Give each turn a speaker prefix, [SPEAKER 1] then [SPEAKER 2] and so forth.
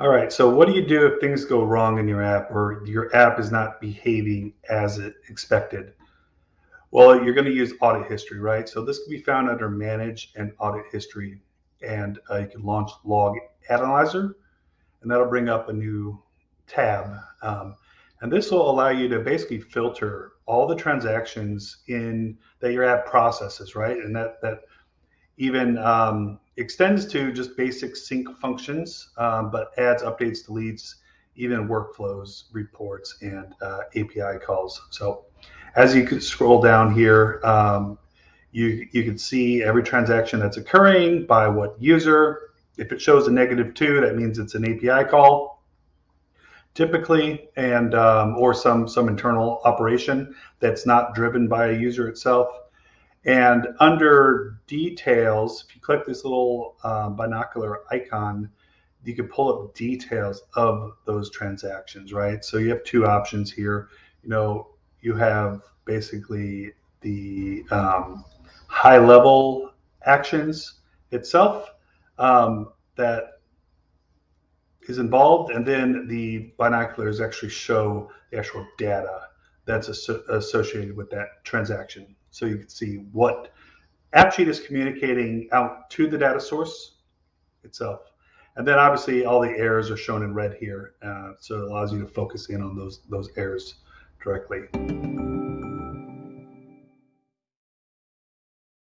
[SPEAKER 1] All right, so what do you do if things go wrong in your app or your app is not behaving as it expected? Well, you're going to use audit history, right? So this can be found under manage and audit history. And uh, you can launch log analyzer and that'll bring up a new tab. Um, and this will allow you to basically filter all the transactions in that your app processes, right? And that that even um, extends to just basic sync functions, um, but adds updates, deletes, even workflows, reports, and uh, API calls. So as you can scroll down here, um, you, you can see every transaction that's occurring by what user. If it shows a negative two, that means it's an API call typically, and um, or some some internal operation that's not driven by a user itself. And under details, if you click this little uh, binocular icon, you can pull up details of those transactions, right? So you have two options here. You know, you have basically the um, high level actions itself um, that is involved, and then the binoculars actually show the actual data that's associated with that transaction. So you can see what AppSheet is communicating out to the data source itself. And then obviously all the errors are shown in red here. Uh, so it allows you to focus in on those, those errors directly.